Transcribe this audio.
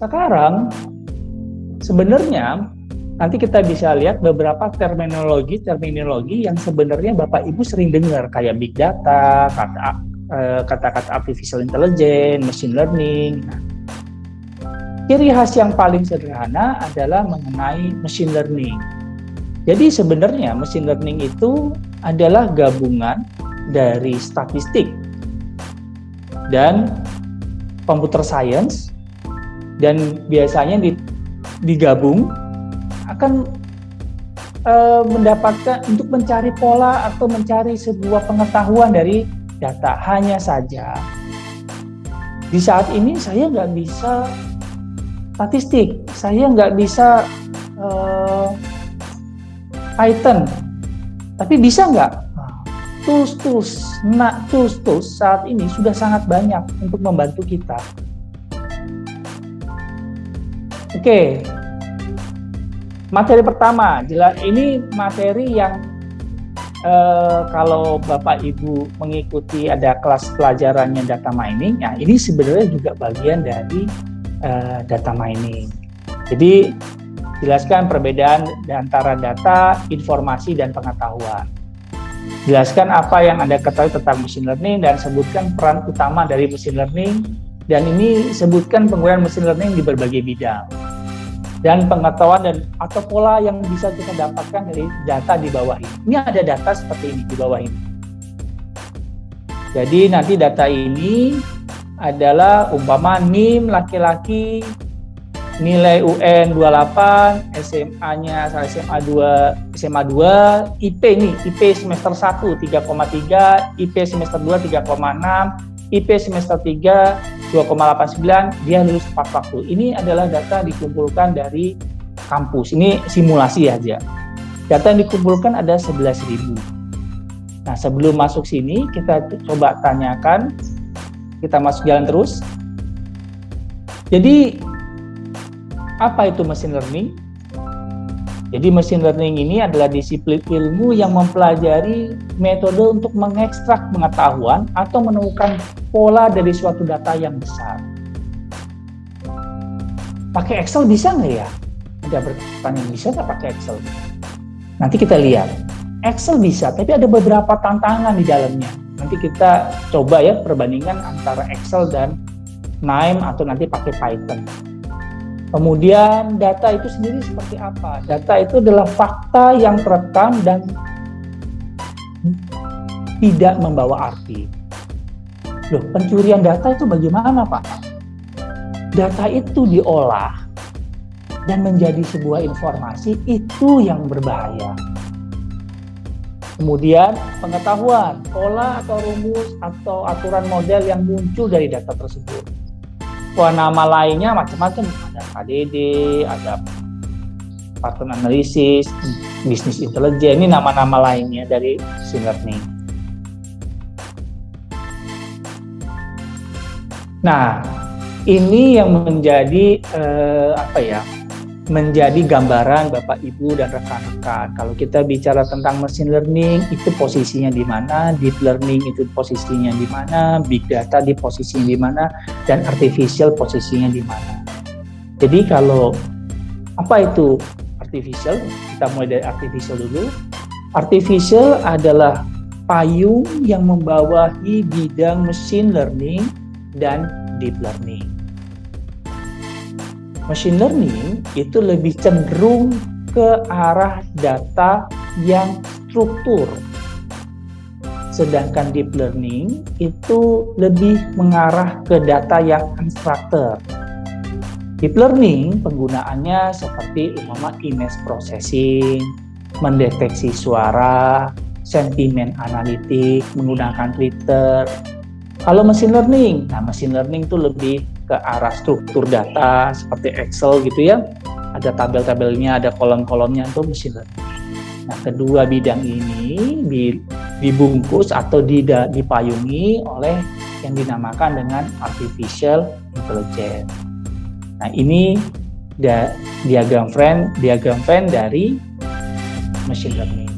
Sekarang sebenarnya nanti kita bisa lihat beberapa terminologi-terminologi yang sebenarnya Bapak Ibu sering dengar kayak big data, kata eh, kata-kata artificial intelligence, machine learning. Nah, ciri khas yang paling sederhana adalah mengenai machine learning. Jadi sebenarnya machine learning itu adalah gabungan dari statistik dan computer science dan biasanya digabung akan e, mendapatkan untuk mencari pola atau mencari sebuah pengetahuan dari data. Hanya saja di saat ini saya nggak bisa statistik, saya nggak bisa e, Python, tapi bisa nggak? Tools-tools, nah tools-tools saat ini sudah sangat banyak untuk membantu kita. Oke, Materi pertama, jelas ini materi yang eh, kalau Bapak Ibu mengikuti ada kelas pelajarannya data mining, ya ini sebenarnya juga bagian dari eh, data mining. Jadi jelaskan perbedaan antara data, informasi, dan pengetahuan. Jelaskan apa yang Anda ketahui tentang machine learning dan sebutkan peran utama dari machine learning dan ini sebutkan penggunaan machine learning di berbagai bidang dan pengetahuan dan atau pola yang bisa kita dapatkan dari data di bawah ini. Ini ada data seperti ini di bawah ini. Jadi nanti data ini adalah umpama NIM laki-laki nilai UN 28, SMA-nya SMA 2, SMA 2, IP nih, IP semester 1 3,3, IP semester 2 3,6, IP semester 3 2,89 dia lulus tepat waktu. Ini adalah data dikumpulkan dari kampus. Ini simulasi aja. Data yang dikumpulkan ada 11.000. Nah, sebelum masuk sini kita coba tanyakan kita masuk jalan terus. Jadi apa itu machine learning? Jadi machine learning ini adalah disiplin ilmu yang mempelajari metode untuk mengekstrak pengetahuan atau menemukan pola dari suatu data yang besar. Pakai Excel bisa nggak ya? Ada pertanyaan bisa nggak pakai Excel? Nanti kita lihat. Excel bisa, tapi ada beberapa tantangan di dalamnya. Nanti kita coba ya perbandingan antara Excel dan NIME atau nanti pakai Python. Kemudian data itu sendiri seperti apa? Data itu adalah fakta yang terekam dan tidak membawa arti. Loh, pencurian data itu bagaimana Pak? Data itu diolah dan menjadi sebuah informasi itu yang berbahaya. Kemudian pengetahuan, pola atau rumus atau aturan model yang muncul dari data tersebut nama lainnya macam-macam. Ada KDD, ada pattern analysis, bisnis intelijen. Ini nama-nama lainnya dari machine learning. Nah, ini yang menjadi eh, apa ya? Menjadi gambaran Bapak Ibu dan rekan-rekan. Kalau kita bicara tentang machine learning, itu posisinya di mana, deep learning itu posisinya di mana, big data di posisinya di mana, dan artificial posisinya di mana. Jadi kalau apa itu artificial? Kita mulai dari artificial dulu. Artificial adalah payung yang membawahi bidang machine learning dan deep learning machine learning itu lebih cenderung ke arah data yang struktur. Sedangkan deep learning itu lebih mengarah ke data yang unstructured. Deep learning penggunaannya seperti umpama image processing, mendeteksi suara, sentimen analitik, menggunakan Twitter. Kalau machine learning, nah machine learning itu lebih ke arah struktur data seperti Excel gitu ya. Ada tabel-tabelnya, ada kolom-kolomnya itu mesin learning. Nah, kedua bidang ini dibungkus atau dipayungi oleh yang dinamakan dengan artificial intelligence. Nah, ini diagram frame diagram frame dari machine learning.